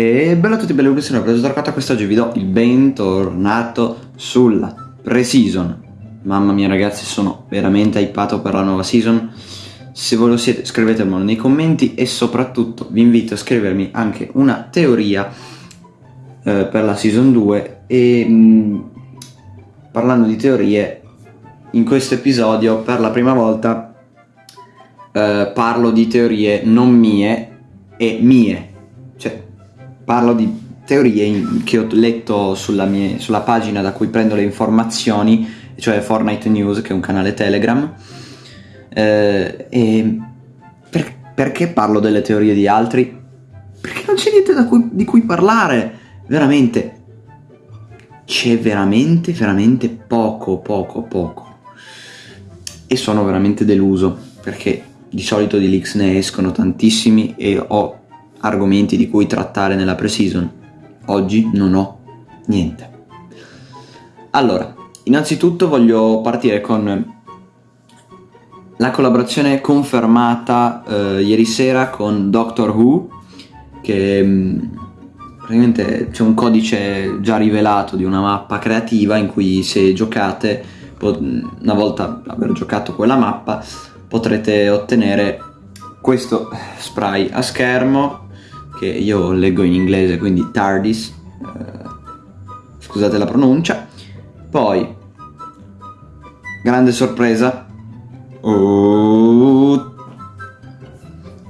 E bella a tutti, belli che sono preso Torquato quest'oggi vi do il bentornato sulla pre-season. Mamma mia ragazzi, sono veramente hypato per la nuova season. Se voi lo siete scrivetemelo nei commenti e soprattutto vi invito a scrivermi anche una teoria eh, per la season 2 e mh, mm, parlando di teorie in questo episodio per la prima volta eh, parlo di teorie non mie e mie parlo di teorie che ho letto sulla, mia, sulla pagina da cui prendo le informazioni, cioè Fortnite News, che è un canale Telegram. Eh, e per, perché parlo delle teorie di altri? Perché non c'è niente cui, di cui parlare, veramente. C'è veramente, veramente poco, poco, poco. E sono veramente deluso, perché di solito di leaks ne escono tantissimi e ho argomenti di cui trattare nella pre-season. Oggi non ho niente. Allora, innanzitutto voglio partire con la collaborazione confermata eh, ieri sera con Doctor Who, che mh, mm, praticamente c'è un codice già rivelato di una mappa creativa in cui se giocate, una volta aver giocato quella mappa, potrete ottenere questo spray a schermo che io leggo in inglese, quindi TARDIS, eh, scusate la pronuncia. Poi, grande sorpresa. Oh,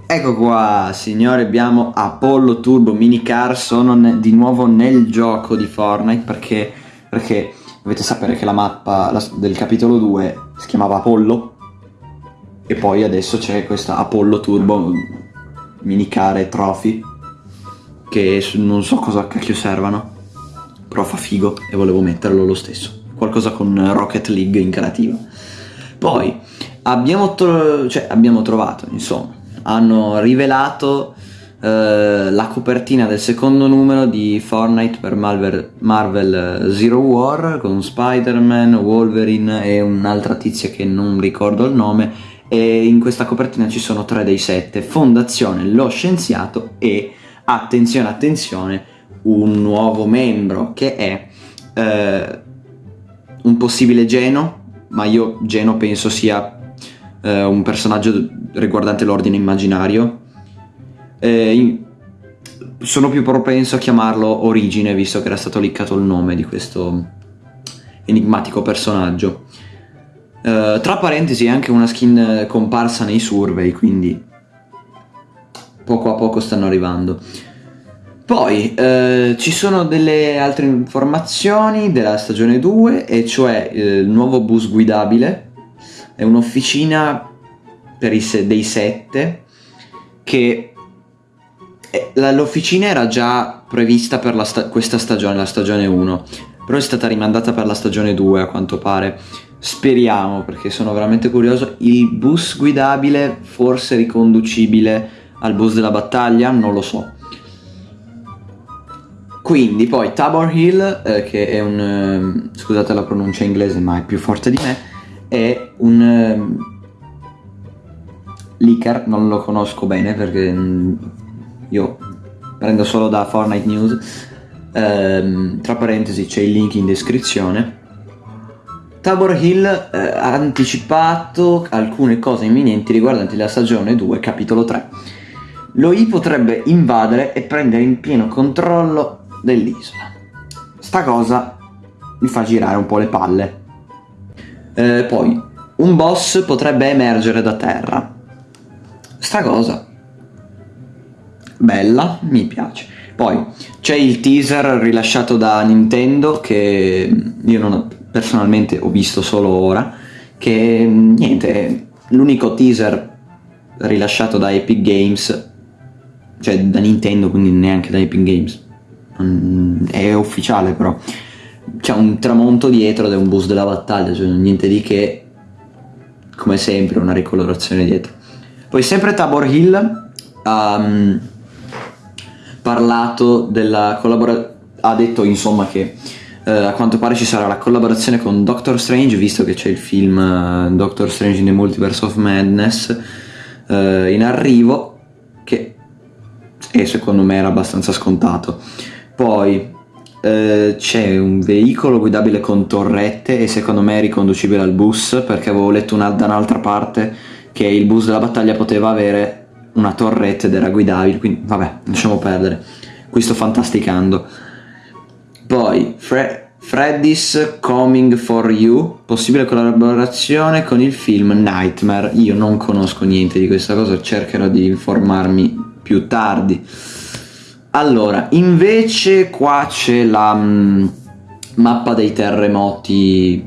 ecco qua, signori, abbiamo Apollo Turbo Minicar, sono di nuovo nel gioco di Fortnite perché, perché dovete sapere che la mappa la, del capitolo 2 si chiamava Apollo e poi adesso c'è questa Apollo Turbo Minicar e Trophy che non so cosa cacchio servano, però fa figo e volevo metterlo lo stesso. Qualcosa con Rocket League in creativa. Poi abbiamo, tro cioè, abbiamo trovato, insomma, hanno rivelato Uh, la copertina del secondo numero di Fortnite per Marvel, Marvel Zero War con Spider-Man, Wolverine e un'altra tizia che non ricordo il nome e in questa copertina ci sono tre dei sette Fondazione, lo scienziato e attenzione, attenzione, un nuovo membro che è eh, un possibile Geno, ma io Geno penso sia eh, un personaggio riguardante l'ordine immaginario. Eh, sono più propenso a chiamarlo Origine, visto che era stato liccato il nome di questo enigmatico personaggio. Uh, tra parentesi è anche una skin comparsa nei survey, quindi poco a poco stanno arrivando. Poi eh, ci sono delle altre informazioni della stagione 2, e cioè eh, il nuovo bus guidabile, è un'officina per i se dei 7 che eh, l'officina era già prevista per sta questa stagione, la stagione 1, però è stata rimandata per la stagione 2 a quanto pare. Speriamo perché sono veramente curioso. Il bus guidabile forse riconducibile al bus della battaglia? Non lo so. Quindi poi Tabor Hill, eh, che è un... Eh, scusate la pronuncia inglese ma è più forte di me, è un... Eh, leaker, non lo conosco bene perché mh, io prendo solo da Fortnite News, ehm, tra parentesi c'è il link in descrizione. Tabor Hill eh, ha anticipato alcune cose imminenti riguardanti la stagione 2, capitolo 3 lo I potrebbe invadere e prendere in pieno controllo dell'isola. Sta cosa mi fa girare un po' le palle. Eh, poi, un boss potrebbe emergere da terra. Sta cosa. Bella, mi piace. Poi, c'è il teaser rilasciato da Nintendo che io non personalmente ho visto solo ora, che niente, è l'unico teaser rilasciato da Epic Games cioè da Nintendo, quindi neanche da Epic Games. Mm, è ufficiale però. C'è un tramonto dietro ed è un bus della battaglia, cioè niente di che, come sempre, una ricolorazione dietro. Poi sempre Tabor Hill ha um, parlato della collaborazione, ha detto insomma che uh, a quanto pare ci sarà la collaborazione con Doctor Strange, visto che c'è il film uh, Doctor Strange in the Multiverse of Madness uh, in arrivo, che e secondo me era abbastanza scontato. Poi eh, c'è un veicolo guidabile con torrette e secondo me è riconducibile al bus perché avevo letto una, da un'altra parte che il bus della battaglia poteva avere una torretta ed era guidabile, quindi vabbè, lasciamo perdere. Qui sto fantasticando. Poi Fre- Freddy's Coming for You, possibile collaborazione con il film Nightmare. Io non conosco niente di questa cosa, cercherò di informarmi più tardi. Allora, invece qua c'è la mh, mappa dei terremoti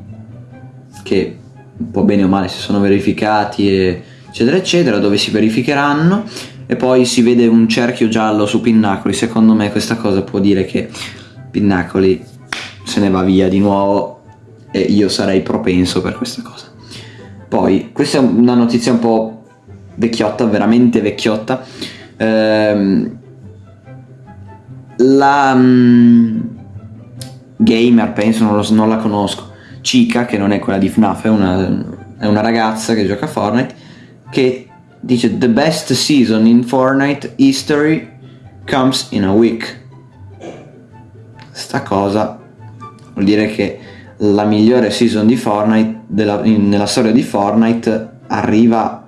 che un po' bene o male si sono verificati e eccetera eccetera dove si verificheranno. E poi si vede un cerchio giallo su Pinnacoli. Secondo me questa cosa può dire che Pinnacoli se ne va via di nuovo e io sarei propenso per questa cosa. Poi questa è una notizia un po' vecchiotta veramente vecchiotta ehm, la um, gamer penso non, lo, non, la conosco. Chica che non è quella di FNAF è una, è una ragazza che gioca a Fortnite che dice the best season in Fortnite history comes in a week. Sta cosa vuol dire che la migliore season di Fortnite della, in, nella storia di Fortnite arriva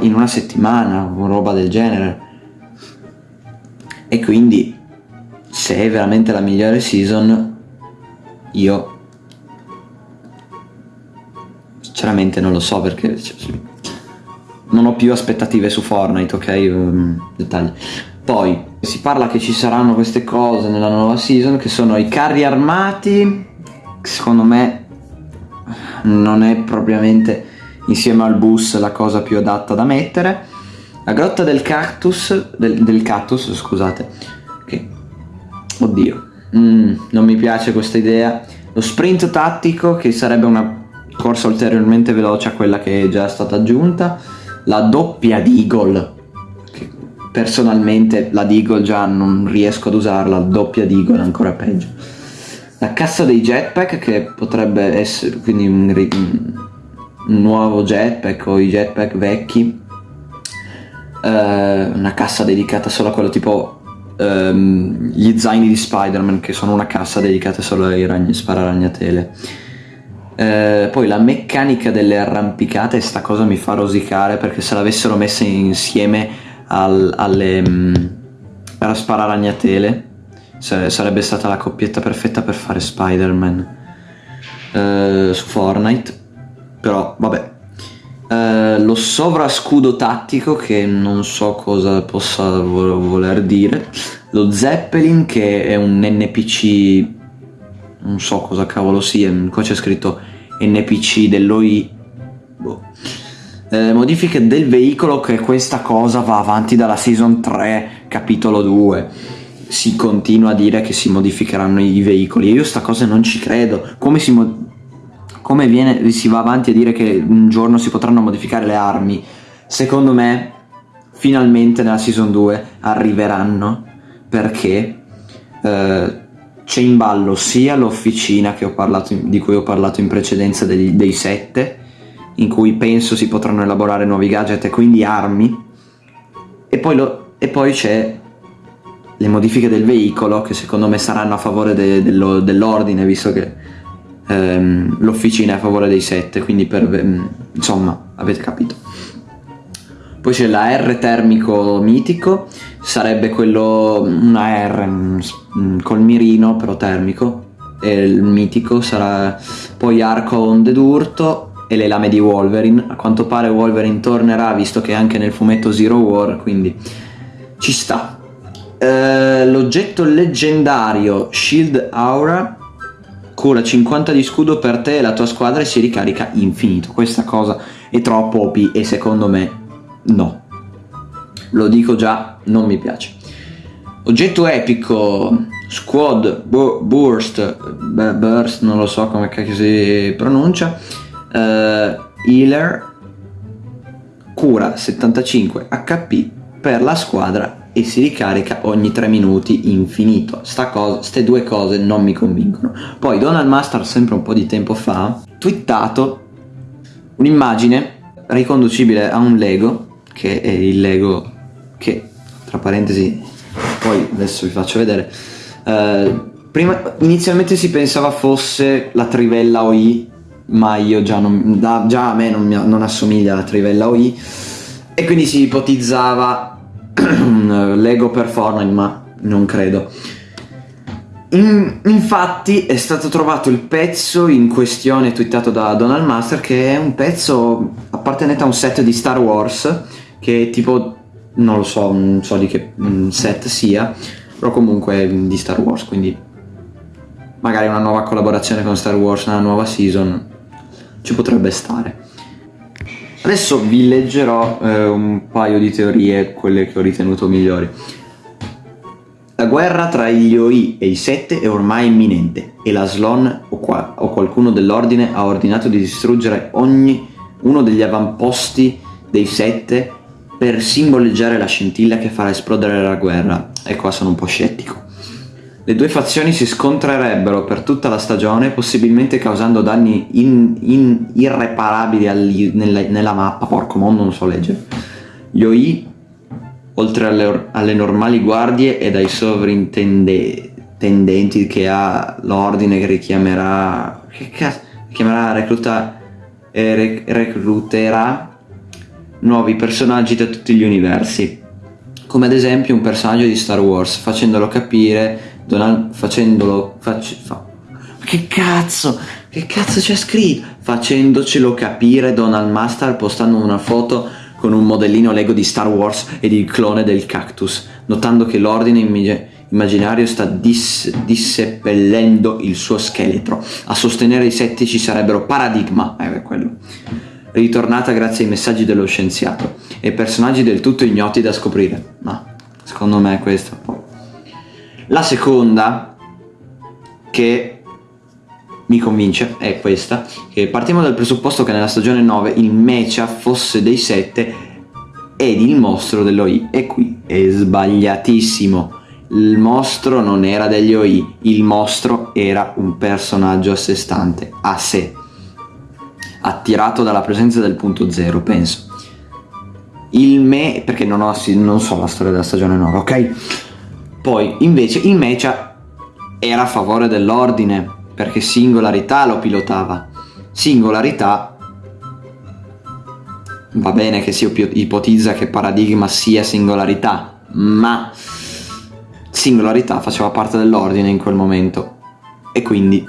in una settimana o roba del genere e quindi se è veramente la migliore season, io sinceramente non lo so perché cioè, non ho più aspettative su Fortnite, ok? Um, dettagli. Poi si parla che ci saranno queste cose nella nuova season che sono i carri armati, secondo me non è propriamente insieme al bus la cosa più adatta da mettere. La grotta del cactus, del, del cactus, scusate, Oddio, mm, non mi piace questa idea. Lo sprint tattico, che sarebbe una corsa ulteriormente veloce a quella che è già stata aggiunta. La doppia Deagle, che personalmente la Deagle già non riesco ad usarla, la doppia Deagle ancora peggio. La cassa dei jetpack, che potrebbe essere quindi un, nuovo jetpack o i jetpack vecchi. Uh, una cassa dedicata solo a quello tipo um, gli zaini di Spider-Man che sono una cassa dedicata solo ai ragni, spararagnatele. Eh, poi la meccanica delle arrampicate, sta cosa mi fa rosicare perché se l'avessero messa insieme al, alle, um, alla spararagnatele sarebbe stata la coppietta perfetta per fare Spider-Man eh, su Fortnite. Però vabbè, eh, lo sovrascudo tattico che non so cosa possa voler dire, lo Zeppelin che è un NPC, non so cosa cavolo sia, qua c'è scritto NPC dell'OI, boh. eh, modifiche del veicolo che questa cosa va avanti dalla season 3 capitolo 2 si continua a dire che si modificheranno i veicoli. Io sta cosa non ci credo. Come si come viene, si va avanti a dire che un giorno si potranno modificare le armi, secondo me finalmente nella season 2 arriveranno perché eh, c'è in ballo sia l'officina di cui ho parlato in precedenza dei, dei 7 in cui penso si potranno elaborare nuovi gadget e quindi armi e poi, poi c'è le modifiche del veicolo che secondo me saranno a favore de, de, dell'ordine visto che ehm, l'officina è a favore dei 7, quindi per, ehm, insomma, avete capito. Poi c'è la R termico mitico, sarebbe quello, una R mm, mm, col mirino però termico, e il mitico sarà poi arco onde d'urto e le lame di Wolverine. A quanto pare Wolverine tornerà visto che anche nel fumetto Zero War, quindi ci sta. Uh, l'oggetto leggendario Shield Aura cura 50 di scudo per te e la tua squadra e si ricarica infinito. Questa cosa è troppo OP e secondo me no. Lo dico già, non mi piace. Oggetto epico, squad, bu burst, burst, non lo so come si pronuncia, uh, healer, cura 75 HP per la squadra e si ricarica ogni 3 minuti infinito. Sta cosa, ste due cose non mi convincono. Poi Donald Master sempre un po' di tempo fa ha twittato un'immagine riconducibile a un Lego che è il Lego che tra parentesi, poi adesso vi faccio vedere. Eh, prima, inizialmente si pensava fosse la trivella OI, ma io già, non, da, già a me non, non assomiglia alla trivella OI, e quindi si ipotizzava Lego per Fortnite, ma non credo. In, infatti è stato trovato il pezzo in questione twittato da Donald Master che è un pezzo appartenente a un set di Star Wars che tipo non lo so, non so di che mm, set sia, però comunque di Star Wars, quindi magari una nuova collaborazione con Star Wars, una nuova season ci potrebbe stare. Adesso vi leggerò eh, un paio di teorie, quelle che ho ritenuto migliori. La guerra tra gli OI e i Sette è ormai imminente e la Slon o, qua, o qualcuno dell'ordine ha ordinato di distruggere ogni uno degli avamposti dei Sette per simboleggiare la scintilla che farà esplodere la guerra. E qua sono un po' scettico. Le due fazioni si scontrerebbero per tutta la stagione, possibilmente causando danni in, in irreparabili agli, nella, nella, mappa. Porco mondo, non so leggere. Gli OI oltre alle, alle normali guardie e dai sovrintendenti che ha l'ordine che richiamerà che cazzo chiamerà recluta e recluterà nuovi personaggi da tutti gli universi come ad esempio un personaggio di Star Wars facendolo capire Donald, facendolo facci, fa, che cazzo che cazzo c'è scritto facendocelo capire Donald Master postando una foto con un modellino Lego di Star Wars ed il clone del cactus, notando che l'ordine immaginario sta dis disseppellendo il suo scheletro. A sostenere i sette ci sarebbero Paradigma, eh, quello, ritornata grazie ai messaggi dello scienziato, e personaggi del tutto ignoti da scoprire. Ma secondo me è questo. La seconda, che mi convince è questa, che partiamo dal presupposto che nella stagione 9 il Mecha fosse dei 7 ed il mostro dell'OI e qui è sbagliatissimo. Il mostro non era degli OI, il mostro era un personaggio a sé stante, a sé, attirato dalla presenza del punto zero, penso. Il me, perché non, ho, non so la storia della stagione 9, ok? Poi invece il Mecha era a favore dell'ordine, perché singolarità lo pilotava. Singolarità va bene che si ipotizza che paradigma sia singolarità, ma singolarità faceva parte dell'ordine in quel momento. E quindi...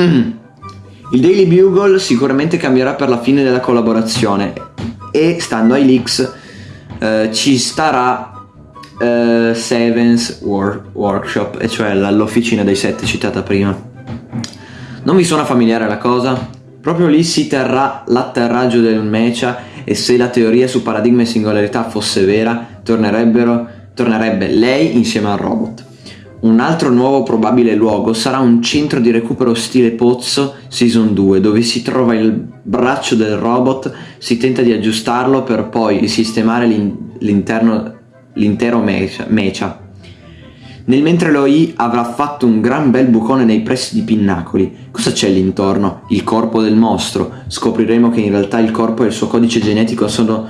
Mm. Il Daily Bugle sicuramente cambierà per la fine della collaborazione e stando ai leaks eh, ci starà eh, Sevens War Workshop, e cioè l'officina dei sette citata prima. Non vi suona familiare la cosa? Proprio lì si terrà l'atterraggio del Mecha e se la teoria su paradigma e singolarità fosse vera, tornerebbe lei insieme al robot. Un altro nuovo probabile luogo sarà un centro di recupero stile pozzo Season 2, dove si trova il braccio del robot, si tenta di aggiustarlo per poi sistemare l'intero mecha. Nel mentre l'OI avrà fatto un gran bel bucone nei pressi di Pinnacoli. Cosa c'è lì intorno? Il corpo del mostro. Scopriremo che in realtà il corpo e il suo codice genetico sono,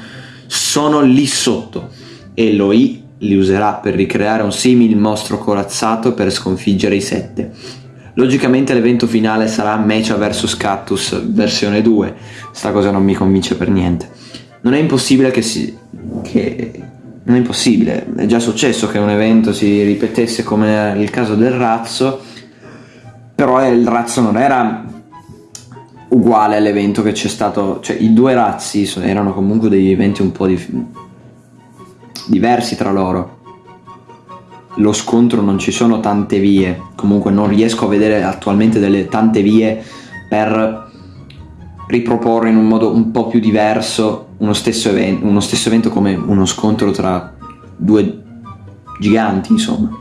sono lì sotto. E l'OI li userà per ricreare un simile mostro corazzato per sconfiggere i sette. Logicamente l'evento finale sarà Mecha vs Cactus versione 2. Sta cosa non mi convince per niente. Non è impossibile che si... che non è impossibile, è già successo che un evento si ripetesse come il caso del razzo, però il razzo non era uguale all'evento che c'è stato, cioè i due razzi erano comunque degli eventi un po' di, diversi tra loro. Lo scontro non ci sono tante vie, comunque non riesco a vedere attualmente delle tante vie per riproporre in un modo un po' più diverso uno stesso, evento, uno stesso evento come uno scontro tra due giganti, insomma.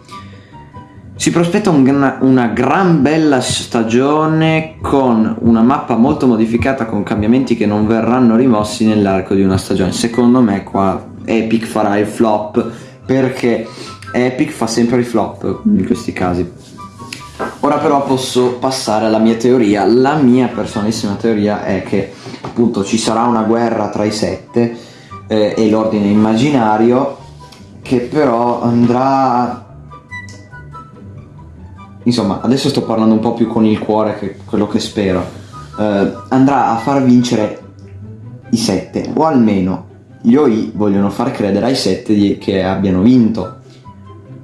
Si prospetta un, una gran bella stagione con una mappa molto modificata con cambiamenti che non verranno rimossi nell'arco di una stagione. Secondo me qua Epic farà il flop perché Epic fa sempre i flop in questi casi. Ora però posso passare alla mia teoria. La mia personalissima teoria è che appunto ci sarà una guerra tra i sette eh, e l'ordine immaginario che però andrà insomma adesso sto parlando un po' più con il cuore che quello che spero eh, andrà a far vincere i sette o almeno gli OI vogliono far credere ai sette che abbiano vinto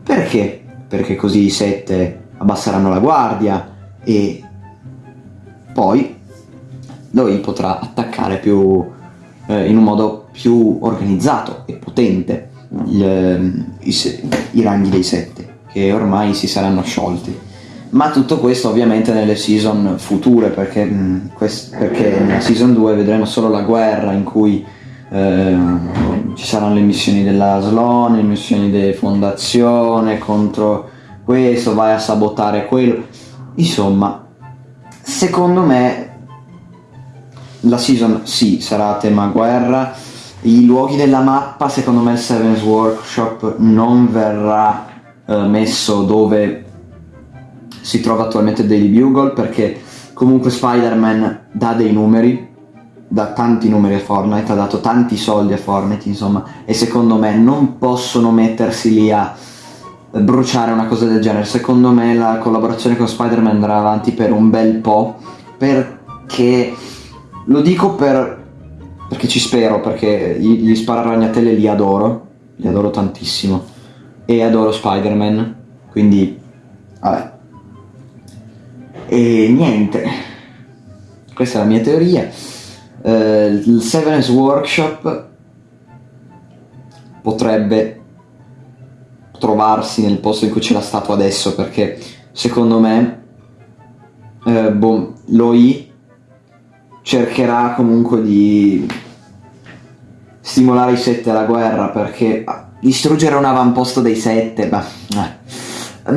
perché? perché così i sette abbasseranno la guardia e poi l'OI potrà attaccare più eh, in un modo più organizzato e potente gli, i, i ranghi dei sette che ormai si saranno sciolti. Ma tutto questo ovviamente nelle season future perché, mh, quest- perché nella season 2 vedremo solo la guerra in cui eh, ci saranno le missioni della Sloan, le missioni di fondazione contro questo, vai a sabotare quello. Insomma secondo me la season sì sarà a tema guerra. I luoghi della mappa secondo me il Seven's Workshop non verrà eh, messo dove si trova attualmente Daily Bugle perché comunque Spider-Man dà dei numeri dà tanti numeri a Fortnite ha dato tanti soldi a Fortnite insomma e secondo me non possono mettersi lì a bruciare una cosa del genere. Secondo me la collaborazione con Spider-Man andrà avanti per un bel po' perché lo dico per perché ci spero, perché gli, spararagnatelle li adoro, li adoro tantissimo. E adoro Spider-Man, quindi, vabbè. E niente, questa è la mia teoria. Uh, il Severance Workshop potrebbe trovarsi nel posto in cui c'è la statua adesso perché secondo me uh, boh, l'OI cercherà comunque di stimolare i sette alla guerra perché distruggere un avamposto dei sette, beh, eh,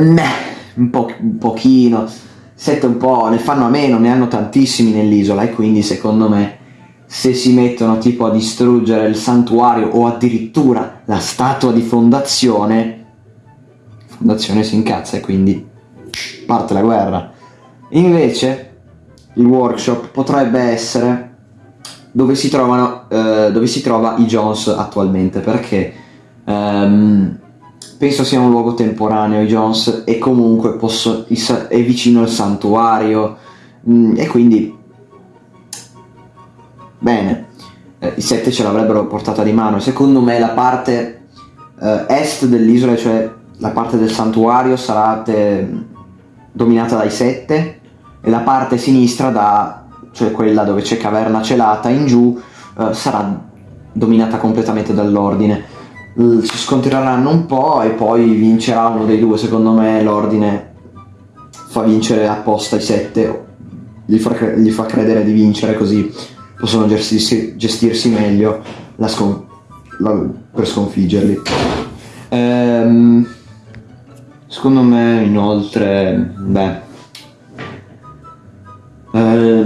un, po', un pochino, sette un po' ne fanno a meno, ne hanno tantissimi nell'isola e quindi secondo me se si mettono tipo a distruggere il santuario o addirittura la statua di fondazione, fondazione si incazza e quindi parte la guerra. Invece il workshop potrebbe essere dove si, trovano, eh, dove si trova i Jones attualmente perché ehm, penso sia un luogo temporaneo i Jones e comunque posso, è vicino al santuario mh, mm, e quindi bene eh, i sette ce l'avrebbero portata di mano. Secondo me la parte eh, est dell'isola cioè la parte del santuario sarà dominata dai sette la parte sinistra da, cioè quella dove c'è caverna celata in giù, eh, sarà dominata completamente dall'ordine. si scontreranno un po' e poi vincerà uno dei due, secondo me l'ordine fa vincere apposta i sette, gli fa, gli fa credere di vincere così possono gestirsi, gestirsi meglio scon- la, per sconfiggerli. Ehm, secondo me inoltre, beh, eh,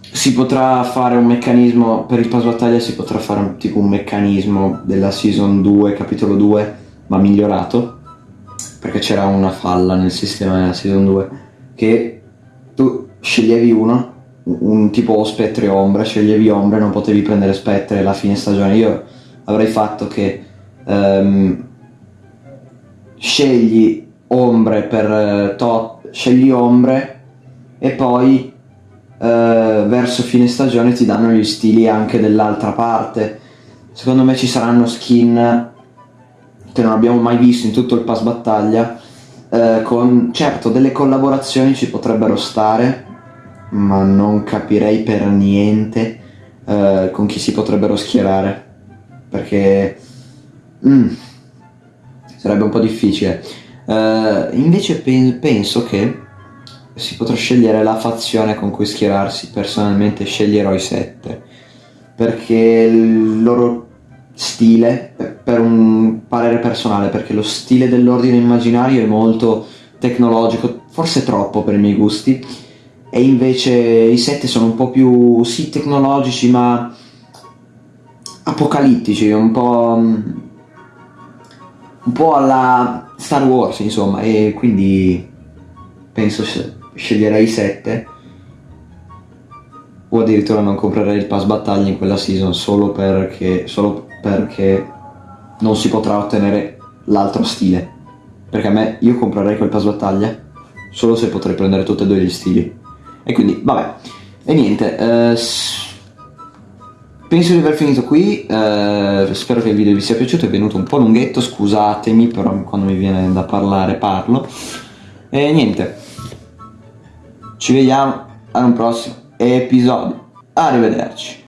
si potrà fare un meccanismo per il pass battaglia si potrà fare un, tipo un meccanismo della season 2 capitolo 2 ma migliorato perché c'era una falla nel sistema della season 2 che tu sceglievi uno un tipo spettri o ombre sceglievi ombre non potevi prendere spettri alla fine stagione. Io avrei fatto che um, scegli ombre per uh, tot scegli ombre e poi eh, verso fine stagione ti danno gli stili anche dell'altra parte. Secondo me ci saranno skin che non abbiamo mai visto in tutto il pass battaglia. Eh, con certo delle collaborazioni ci potrebbero stare, ma non capirei per niente eh, con chi si potrebbero schierare. Perché mm, sarebbe un po' difficile. Uh, invece pen- penso che si potrà scegliere la fazione con cui schierarsi. Personalmente sceglierò i sette. Perché il loro stile, per un parere personale, perché lo stile dell'ordine immaginario è molto tecnologico, forse troppo per i miei gusti, e invece i sette sono un po' più, sì, tecnologici, ma apocalittici, un po', un po' alla Star Wars, insomma, e quindi penso sceglierei 7 o addirittura non comprerei il pass battaglia in quella season solo perché, solo perché non si potrà ottenere l'altro stile. Perché a me, io comprerei quel pass battaglia solo se potrei prendere tutti e due gli stili. E quindi, vabbè. E niente, eh, penso di aver finito qui. eh, spero che il video vi sia piaciuto. È venuto un po' lunghetto, scusatemi, però quando mi viene da parlare parlo. E niente, ci vediamo ad un prossimo episodio. Arrivederci.